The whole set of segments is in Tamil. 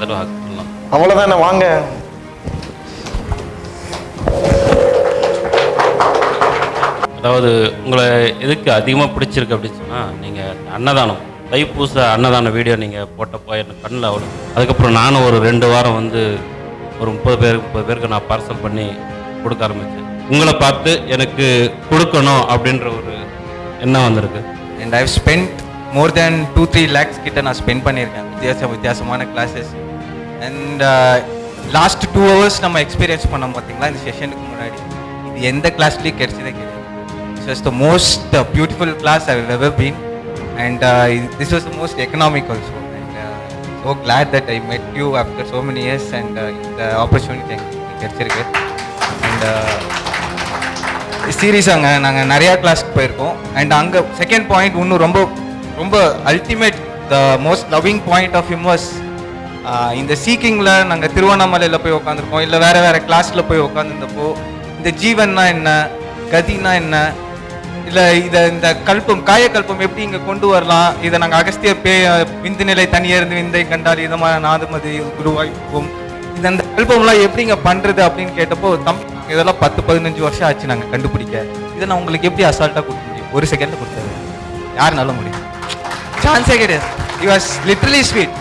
தடவை ஹக் பண்ணலாம். அவ்வளோதானே வாங்க. அதாவது உங்களை எதுக்கு அதிகமாக பிடிச்சிருக்கு அப்படின்னு சொன்னால் நீங்கள் அன்னதானம் தைப்பூச அன்னதான வீடியோ நீங்கள் போட்டப்போ எனக்கு கண்ணில் அவ்வளோ. அதுக்கப்புறம் நானும் ஒரு ரெண்டு வாரம் வந்து ஒரு முப்பது பேர் முப்பது பேருக்கு நான் பார்சல் பண்ணி கொடுக்க ஆரம்பித்தேன் உங்களை பார்த்து எனக்கு கொடுக்கணும் அப்படின்ற ஒரு எண்ணம் வந்திருக்கு. And I've spend more than two three lakhs கிட்ட நான் ஸ்பெண்ட் பண்ணியிருக்கேன். வித்தியாச வித்தியாசமான classes and last two hours நம்ம எக்ஸ்பீரியன்ஸ் பண்ணோம் பார்த்தீங்களா இந்த செஷனுக்கு முன்னாடி. இது எந்த கிளாஸ்லேயும் கிடைச்சதே கிடையாது. This was the most beautiful class I ever been and this was the most economic also and so glad that I met you after so many years and இந்த ஆப்பர்ச்சுனிட்டி எங்களுக்கு கிடைச்சிருக்கு. Uh, அண்ட் சீரியஸாங்க நாங்கள் நிறையா கிளாஸ்க்கு போயிருக்கோம். அண்ட் அங்கே செகண்ட் பாயிண்ட் இன்னும் ரொம்ப ரொம்ப ultimate the most loving point of him இந்த சீக்கிங்கில் uh, நாங்கள் திருவண்ணாமலையில் போய் உட்காந்துருக்கோம் இல்லை வேறு வேறு கிளாஸில் போய் உட்காந்துருந்தப்போ இந்த ஜீவன்னா என்ன? கதினா என்ன? இல்லை இதை இந்த கல்பம் காயக்கல்பம் எப்படி இங்கே கொண்டு வரலாம்? இதை நாங்கள் அகஸ்திய பே விந்து நிலை தனியிருந்து விந்தை கண்டால் இதமான நாதுமதி குருவாய்ப்பும் இது அந்த கல்பம்லாம் எப்படி இங்கே பண்ணுறது அப்படின்னு கேட்டப்போ தம்பி இதெல்லாம் பத்து பதினஞ்சு வருஷம் ஆச்சு நாங்கள் கண்டுபிடிக்க. இதை நான் உங்களுக்கு எப்படி அசால்ட்டாக கொடுக்க முடியும்? ஒரு செகண்டில் கொடுத்தாரு யாருனாலும் முடியும். சான்ஸே கிடையாது. He was literally sweet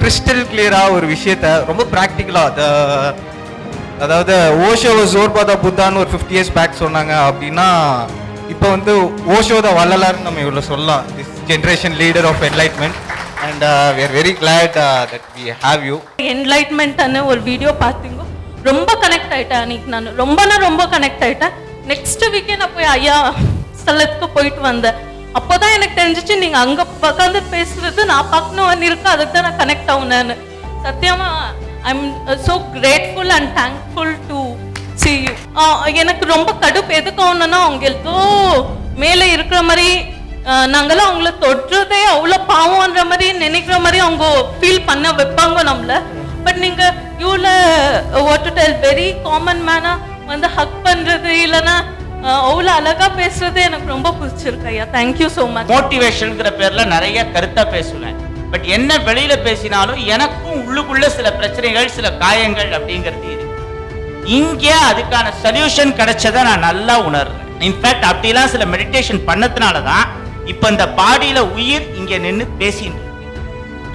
crystal கிளியராக ஒரு விஷயத்த ரொம்ப ப்ராக்டிக்கலாக அதாவது ஓஷோ ஜோர்பாதா புத்தான்னு ஒரு ஃபிஃப்டி இயர்ஸ் பேக் சொன்னாங்க அப்படின்னா இப்போ வந்து ஓஷோத வள்ளலார்னு நம்ம இவ்வளோ சொல்லலாம். This generation leader of enlightenment and we are very glad that we have you என்லைட்மெண்ட்னு ஒரு வீடியோ பார்த்தீங்க. ரொம்ப கனெக்ட் ஆயிட்டேன் அன்னைக்கு நான். ரொம்பனா ரொம்ப கனெக்ட் ஆயிட்டேன். நெக்ஸ்ட் வீக்கே நான் போய் ஐயா ஸ்தலத்துக்கு போயிட்டு வந்தேன். அப்போதான் எனக்கு தெரிஞ்சிச்சு நீங்க அங்க உட்காந்து பேசுறது நான் பார்க்கணும் இருக்கேன் அதுக்கு தான் நான் கனெக்ட் ஆகுனேன்னு சத்தியமா I am so grateful and thankful to see you எனக்கு ரொம்ப கடுப்பு எதுக்கு ஆகணும்னா அவங்க ஏதோ மேலே இருக்கிற மாதிரி நாங்களாம் அவங்கள தொடுறதே அவ்வளோ பாவம்ன்ற மாதிரி நினைக்கிற மாதிரி அவங்க ஃபீல் பண்ண வைப்பாங்க நம்மள. பட் நீங்க யூல what to tell very common மேனா வந்து ஹக் பண்றது இல்லைன்னா அவ்வளோ அழகா பேசுறது எனக்கு ரொம்ப பிடிச்சிருக்கு ஐயா. தேங்க்யூ ஸோ மச் மோட்டிவேஷனுங்கிற பேர்ல நிறைய கருத்தா பேசுவேன். பட் என்ன வெளியில பேசினாலும் எனக்கும் உள்ளுக்குள்ள சில பிரச்சனைகள் சில காயங்கள் அப்படிங்கிறது இருக்கு. அதுக்கான சொல்யூஷன் கிடைச்சதை நான் நல்லா உணர்றேன். இன்ஃபேக்ட் அப்படிலாம் சில மெடிடேஷன் பண்ணதுனால தான் இப்போ இந்த பாடியில உயிர் இங்கே நின்று பேசிட்டு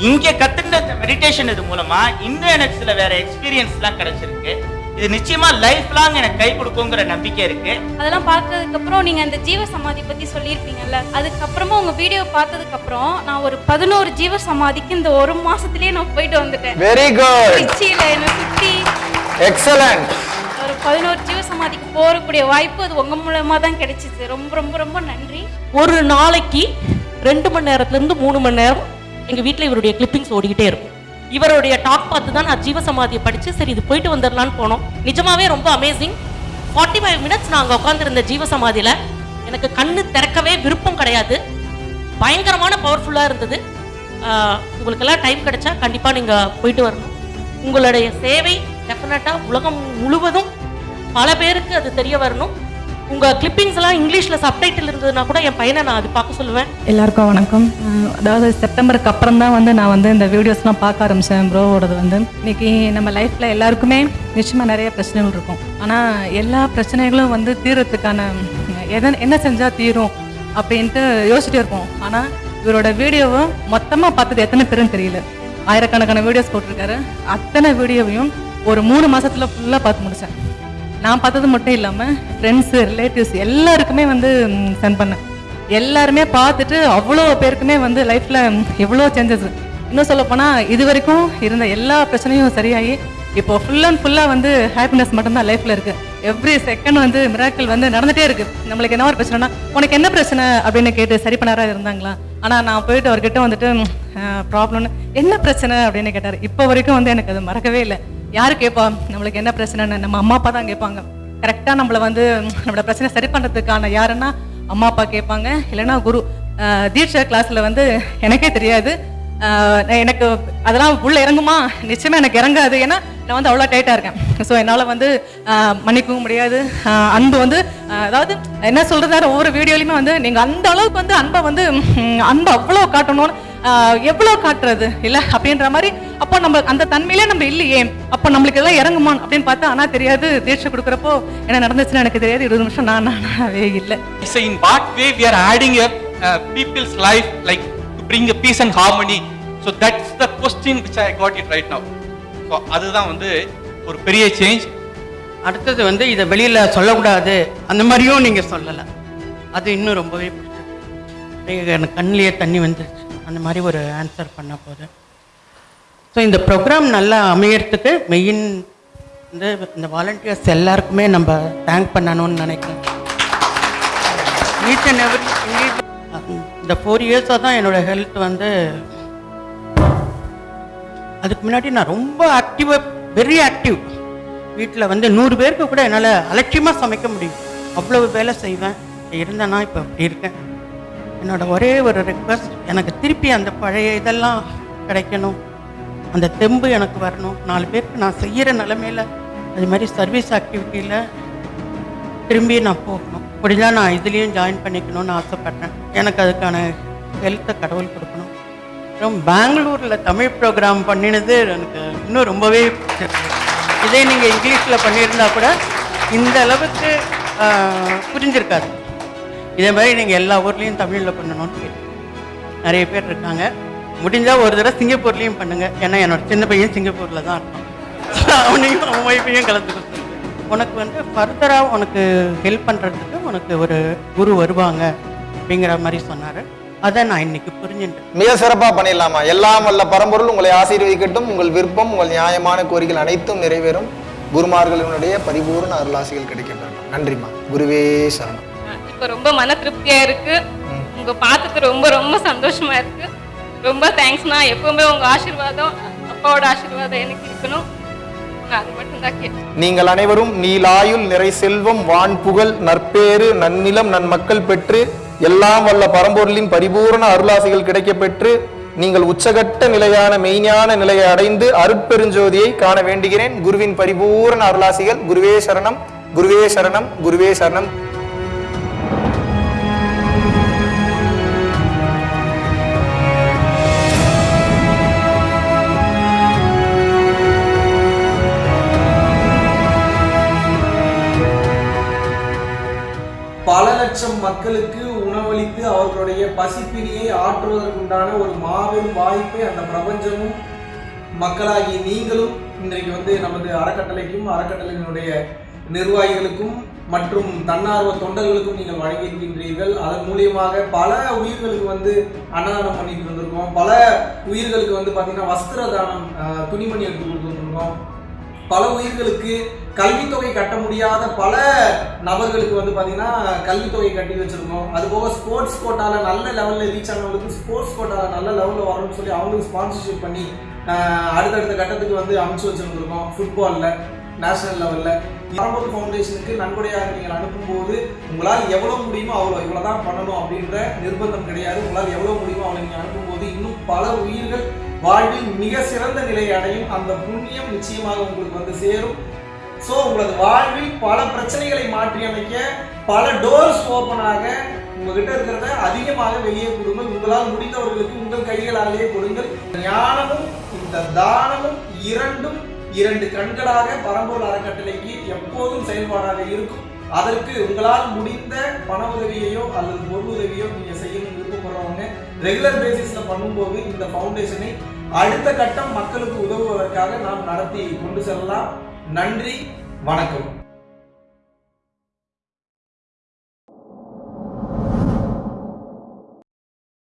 இங்கே இங்க கத்துக்கிட்ட இந்த மெடிடேஷன் இது மூலமா இன்னும் எனக்கு சில வேற எக்ஸ்பீரியன்ஸ்லாம் கிடைச்சிருக்கு. இது நிச்சயமா லைஃப் லாங் எனக்கு கை கொடுக்குங்கிற நம்பிக்கை இருக்கு. அதெல்லாம் பார்த்ததுக்கு அப்புறம் நீங்க அந்த ஜீவ சமாதி பத்தி சொல்லியிருப்பீங்கல்ல அதுக்கப்புறமா உங்க வீடியோ பார்த்ததுக்கு அப்புறம் நான் ஒரு பதினோரு ஜீவ சமாதிக்கு இந்த ஒரு மாசத்துலயே நான் போயிட்டு வந்துட்டேன். வெரி குட் திருச்சியில என்னை சுத்தி எக்ஸலண்ட் ஒரு பதினோரு ஜீவ சமாதிக்கு போகக்கூடிய வாய்ப்பு அது உங்க மூலமா தான் கிடைச்சிச்சு. ரொம்ப ரொம்ப ரொம்ப நன்றி. ஒரு நாளைக்கு ரெண்டு மணி நேரத்துல இருந்து மூணு மணி நேரம் எங்க வீட்ல இவருடைய கிளிப்பிங்ஸ் ஓடிக்கிட்டே இருக்கும். இவருடைய டாக் பார்த்து தான் நான் ஜீவசமாதியை படித்து சரி இது போயிட்டு வந்துடலான்னு போனோம். நிஜமாவே ரொம்ப அமேசிங் ஃபார்ட்டி ஃபைவ் மினிட்ஸ் நாங்க உட்காந்துருந்த ஜீவசமாதியில் எனக்கு கண்ணு திறக்கவே விருப்பம் கிடையாது. பயங்கரமான பவர்ஃபுல்லாக இருந்தது. உங்களுக்கெல்லாம் டைம் கிடைச்சா கண்டிப்பாக நீங்கள் போயிட்டு வரணும். உங்களுடைய சேவை டெஃபினட்டாக உலகம் முழுவதும் பல பேருக்கு அது தெரிய வரணும். உங்க கிளிப்பிங்ஸ் எல்லாம் இங்கிலீஷ்ல சப்டைட்டில் இருந்ததுன்னா கூட என் பையனை நான் அது பார்க்க சொல்லுவேன். எல்லாருக்கும் வணக்கம். அதாவது செப்டம்பருக்கு அப்புறம் தான் வந்து நான் வந்து இந்த வீடியோஸ்லாம் பார்க்க ஆரம்பித்தேன் ப்ரோவோடது வந்து. இன்னைக்கு நம்ம லைஃப்பில் எல்லாருக்குமே நிச்சயமாக நிறைய பிரச்சனைகள் இருக்கும். ஆனால் எல்லா பிரச்சனைகளும் வந்து தீரத்துக்கான எதை என்ன செஞ்சால் தீரும் அப்படின்ட்டு யோசிச்சுட்டே இருப்போம். ஆனால் இவரோட வீடியோவை மொத்தமாக பார்த்தது எத்தனை பேருன்னு தெரியல. ஆயிரக்கணக்கான வீடியோஸ் போட்டிருக்காரு. அத்தனை வீடியோவையும் ஒரு மூணு மாசத்துல ஃபுல்லாக பார்த்து முடித்தேன் நான் பார்த்தது மட்டும் இல்லாமல் ஃப்ரெண்ட்ஸு ரிலேட்டிவ்ஸ் எல்லாருக்குமே வந்து சென்ட் பண்ணேன். எல்லாருமே பார்த்துட்டு அவ்வளோ பேருக்குமே வந்து லைஃப்பில் எவ்வளோ சேஞ்சஸ் இன்னும் சொல்லப்போனால் இது வரைக்கும் இருந்த எல்லா பிரச்சனையும் சரியாகி இப்போ ஃபுல் அண்ட் ஃபுல்லாக வந்து ஹாப்பினஸ் மட்டும்தான் லைஃப்பில் இருக்குது எவ்ரி செகண்ட் வந்து மிராக்கள் வந்து நடந்துகிட்டே இருக்குது நம்மளுக்கு என்ன ஒரு பிரச்சனைனா உனக்கு என்ன பிரச்சனை? அப்படின்னு கேட்டு சரி பண்ணாராக இருந்தாங்களா? ஆனால் நான் போயிட்டு அவர்கிட்ட வந்துட்டு ப்ராப்ளம்னு என்ன பிரச்சனை? அப்படின்னு கேட்டார். இப்போ வரைக்கும் வந்து எனக்கு அது மறக்கவே இல்லை. யார் கேட்பா நம்மளுக்கு என்ன பிரச்சனைன்னு? நம்ம அம்மா அப்பா தான் கேட்பாங்க கரெக்டாக நம்மளை வந்து நம்மளோட பிரச்சனை சரி பண்ணுறதுக்கான யாருன்னா அம்மா அப்பா கேட்பாங்க இல்லைன்னா குரு. தீட்சா கிளாஸில் வந்து எனக்கே தெரியாது. எனக்கு அதெல்லாம் உள்ளே இறங்குமா? நிச்சயமாக எனக்கு இறங்காது. ஏன்னா நான் வந்து அவ்வளோ டைட்டாக இருக்கேன். ஸோ என்னால் வந்து மன்னிக்கவும் முடியாது. அன்பு வந்து அதாவது என்ன சொல்கிறது ஒவ்வொரு வீடியோலையுமே வந்து நீங்கள் அந்த அளவுக்கு வந்து அன்பை வந்து அன்பை அவ்வளோ காட்டணும்னு எவ்வளோ காட்டுறது? இல்லை அப்படின்ற மாதிரி அப்போ நம்ம அந்த தன்மையிலே நம்ம இல்லையே. அப்போ நம்மளுக்கு எல்லாம் இறங்குமா அப்படின்னு பார்த்தா ஆனா தெரியாது. தீட்சை கொடுக்குறப்போ என்ன நடந்துச்சுன்னு எனக்கு தெரியாது. இருபது நிமிஷம் நான் நானாவே இல்லை. In what way we are adding a uh, people's life like to bring a peace and harmony. So that's the question which I got it right now. So அதுதான் வந்து ஒரு பெரிய சேஞ்ச் அடுத்தது வந்து இதை வெளியில் சொல்லக்கூடாது. அந்த மாதிரியும் நீங்கள் சொல்லலை. அது இன்னும் ரொம்பவே பிடிச்சது எனக்கு கண்ணிலேயே தண்ணி வந்துருச்சு. அந்த மாதிரி ஒரு ஆன்சர் பண்ண போது. ஸோ இந்த ப்ரோக்ராம் நல்லா அமையறதுக்கு மெயின் வந்து இந்த வாலண்டியர்ஸ் எல்லாருக்குமே நம்ம தேங்க் பண்ணணும்னு நினைக்கிறேன். ஈச் அண்ட் எவ்ரி இந்த ஃபோர் இயர்ஸாக தான் என்னோட ஹெல்த் வந்து அதுக்கு முன்னாடி நான் ரொம்ப ஆக்டிவாக வெரி ஆக்டிவ் வீட்டில் வந்து நூறு பேருக்கு கூட என்னால் அலட்சியமாக சமைக்க முடியும். அவ்வளவு வேலை செய்வேன். இருந்தேன்னா இப்போ அப்படி இருக்கேன். என்னோட ஒரே ஒரு ரெக்வஸ்ட் எனக்கு திருப்பி அந்த பழைய இதெல்லாம் கிடைக்கணும். அந்த தெம்பு எனக்கு வரணும். நாலு பேருக்கு நான் செய்கிற நிலமையில அது மாதிரி சர்வீஸ் ஆக்டிவிட்டியில் திரும்பி நான் போகணும். முடிஞ்சா நான் இதுலேயும் ஜாயின் பண்ணிக்கணும்னு ஆசைப்பட்றேன். எனக்கு அதுக்கான ஹெல்த்தை கடவுள் கொடுக்கணும். அப்புறம் பெங்களூரில் தமிழ் ப்ரோக்ராம் பண்ணினது எனக்கு இன்னும் ரொம்பவே பிடிச்சிருக்கு. இதே நீங்கள் இங்கிலீஷில் பண்ணியிருந்தா கூட இந்த அளவுக்கு புரிஞ்சிருக்காது. இதே மாதிரி நீங்கள் எல்லா ஊர்லேயும் தமிழில் பண்ணணும்னு கேட்டேன் நிறைய பேர் இருக்காங்க. முடிஞ்சால் ஒரு தடவை சிங்கப்பூர்லேயும் பண்ணுங்கள் ஏன்னா என்னோட சின்ன பையன் சிங்கப்பூரில் தான் இருக்கான். அவனையும் அவன் ஒய்ஃபையும் கலந்து கொடுத்துருக்கு உனக்கு வந்து ஃபர்தராக உனக்கு ஹெல்ப் பண்ணுறதுக்கு உனக்கு ஒரு குரு வருவாங்க அப்படிங்கிற மாதிரி சொன்னார். அதை நான் இன்னைக்கு புரிஞ்சுட்டேன் மிக சிறப்பாக பண்ணிடலாமா? எல்லாம் வல்ல பரம்பொருள் உங்களை ஆசீர்வதிக்கட்டும். உங்கள் விருப்பம் உங்கள் நியாயமான கோரிக்கைகள் அனைத்தும் நிறைவேறும். குருமார்களினுடைய பரிபூர்ண அருளாசிகள் கிடைக்கின்றன. நன்றிம்மா. குருவே சரணம். இப்போ ரொம்ப மன திருப்தியா இருக்கு. உங்க பார்த்தது ரொம்ப ரொம்ப சந்தோஷமா இருக்கு. ரொம்ப தேங்க்ஸ்ண்ணா எப்பவுமே உங்க ஆசீர்வாதம் அப்பாவோட ஆசீர்வாதம் எனக்கு இருக்கணும். நீங்கள் அனைவரும் நீலாயுள் நிறை செல்வம் வான் புகழ் நற்பேறு நன்னிலம் நன்மக்கள் பெற்று எல்லாம் வல்ல பரம்பொருளின் பரிபூரண அருளாசிகள் கிடைக்க பெற்று நீங்கள் உச்சகட்ட நிலையான மெய்ஞான நிலையை அடைந்து அருட்பெருஞ்சோதியை காண வேண்டுகிறேன். குருவின் பரிபூரண அருளாசிகள் குருவே சரணம் குருவே சரணம் குருவே சரணம். பசிப்பினியை ஆற்றுவதற்குண்டான ஒரு மாபெரும் வாய்ப்பை அந்த பிரபஞ்சமும் மக்களாகி நீங்களும் இன்றைக்கு வந்து நமது அறக்கட்டளைக்கும் அறக்கட்டளையினுடைய நிர்வாகிகளுக்கும் மற்றும் தன்னார்வ தொண்டர்களுக்கும் நீங்கள் வழங்கியிருக்கின்றீர்கள். அதன் மூலியமாக பல உயிர்களுக்கு வந்து அன்னதானம் பண்ணிட்டு வந்திருக்கோம். பல உயிர்களுக்கு வந்து பார்த்தீங்கன்னா வஸ்திர தானம் துணிமணி எடுத்து கொடுத்துருக்கோம் பல உயிர்களுக்கு கல்வித்தொகை கட்ட முடியாத பல நபர்களுக்கு வந்து பார்த்தீங்கன்னா கல்வித்தொகை கட்டி வச்சுருக்கோம். அது போக ஸ்போர்ட்ஸ் கோட்டாவில் நல்ல லெவலில் ரீச் ஆனவங்களுக்கு ஸ்போர்ட்ஸ் கோட்டாவில் நல்ல லெவலில் வரணும்னு சொல்லி அவங்களுக்கு ஸ்பான்சர்ஷிப் பண்ணி அடுத்தடுத்த கட்டத்துக்கு வந்து அமைச்சு வச்சிருந்துருக்கோம் ஃபுட்பாலில் நேஷனல் லெவலில் பரம்பூர் ஃபவுண்டேஷனுக்கு நன்கொடையாக நீங்கள் அனுப்பும்போது உங்களால் எவ்வளோ முடியுமோ அவ்வளோ இவ்வளோ தான் பண்ணணும் அப்படின்ற நிர்பந்தம் கிடையாது. உங்களால் எவ்வளோ முடியுமோ அவ்வளோ நீங்கள் அனுப்பும்போது இன்னும் பல உயிர்கள் வாழ்வில் மிக சிறந்த நிலையை அடையும் அந்த புண்ணியம் நிச்சயமாக உங்களுக்கு வந்து சேரும். ஸோ உங்களது வாழ்வில் பல பிரச்சனைகளை மாற்றி அமைக்க பல டோர்ஸ் ஓப்பன் ஆக உங்ககிட்ட இருக்கிறத அதிகமாக வெளியே கொடுங்கள். உங்களால் முடிந்தவர்களுக்கு உங்கள் கைகளாலேயே கொடுங்கள். ஞானமும் இந்த தானமும் இரண்டும் இரண்டு கண்களாக பரம்பூர் அறக்கட்டளைக்கு எப்போதும் செயல்பாடாக இருக்கும். அதற்கு உங்களால் முடிந்த பண உதவியையோ அல்லது பொருள் உதவியோ நீங்க செய்யணும்னு விருப்பப்படுறவங்க. ரெகுலர் பேசிஸ்ல பண்ணும்போது இந்த ஃபவுண்டேஷனை அடுத்த கட்டம் மக்களுக்கு உதவுவதற்காக நாம் நடத்தி கொண்டு செல்லலாம். நன்றி வணக்கம்.